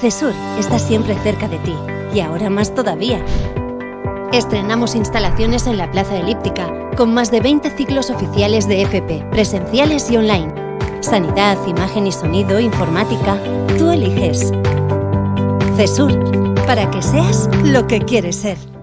CESUR está siempre cerca de ti y ahora más todavía. Estrenamos instalaciones en la Plaza Elíptica con más de 20 ciclos oficiales de FP, presenciales y online. Sanidad, imagen y sonido, informática, tú eliges. CESUR, para que seas lo que quieres ser.